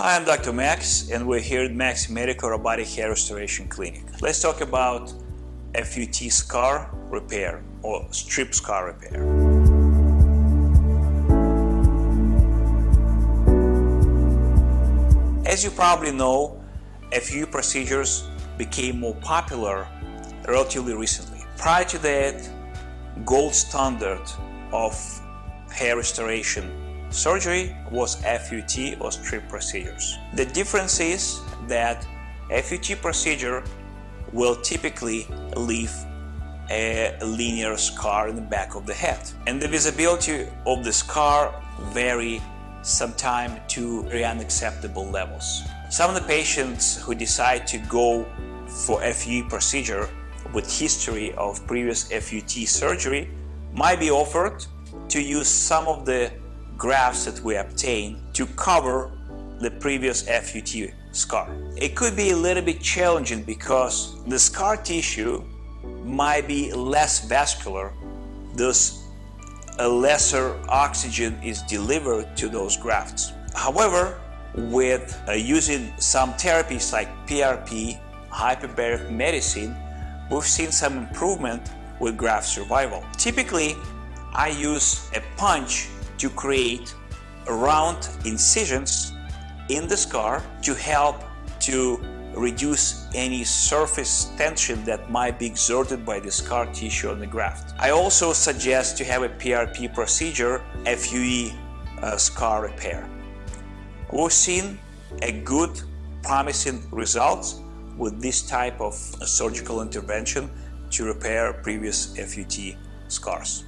Hi, I'm Dr. Max and we're here at Max Medical Robotic Hair Restoration Clinic. Let's talk about FUT scar repair or strip scar repair. As you probably know, FUE procedures became more popular relatively recently. Prior to that, gold standard of hair restoration Surgery was FUT or strip procedures. The difference is that FUT procedure will typically leave a linear scar in the back of the head. And the visibility of the scar vary sometimes to unacceptable levels. Some of the patients who decide to go for FUE procedure with history of previous FUT surgery might be offered to use some of the grafts that we obtain to cover the previous FUT scar. It could be a little bit challenging because the scar tissue might be less vascular, thus a lesser oxygen is delivered to those grafts. However, with uh, using some therapies like PRP, hyperbaric medicine, we've seen some improvement with graft survival. Typically, I use a punch to create round incisions in the scar to help to reduce any surface tension that might be exerted by the scar tissue on the graft. I also suggest to have a PRP procedure, FUE uh, scar repair. We've seen a good promising results with this type of surgical intervention to repair previous FUT scars.